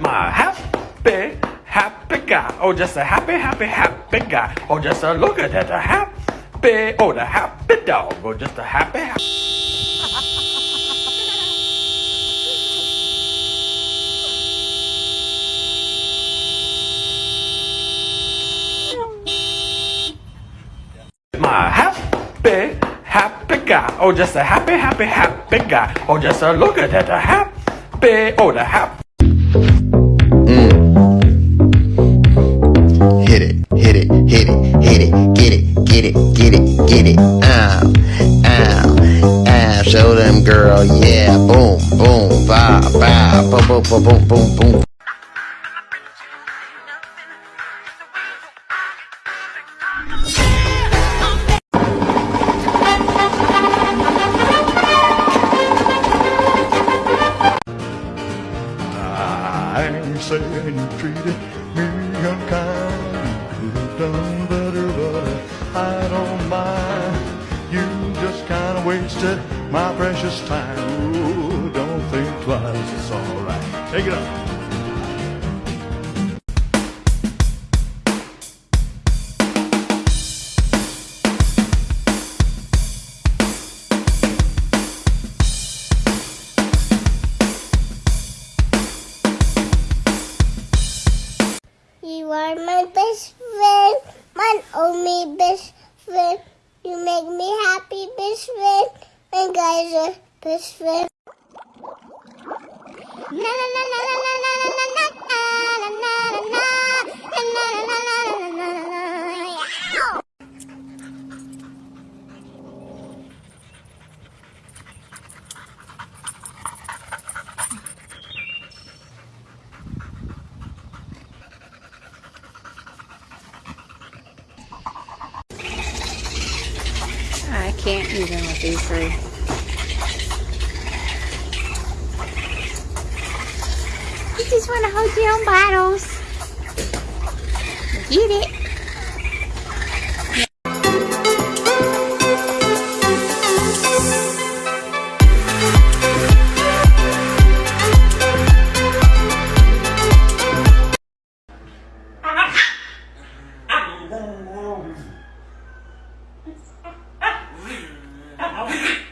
My happy, happy guy. Oh, just a happy, happy, happy guy. Oh, just a look at that, a happy, oh, the happy dog. Oh, just a happy, happy. My happy, happy guy. Oh, just a happy, happy, happy guy. Oh, just a look at that, a happy, oh, the happy. It, get it, get it, get it. Ow, ow, ow. Show them, girl, yeah. Boom, boom, ba, ba, boom, boom, boom, boom, boom, boom. I'm saying you treated my precious time. Ooh, don't think twice, it's alright. Take it up. You are my best friend, my only best friend. You make me happy, best friend guys are best friends. I can't even with these three. the hotel bottles. Get it.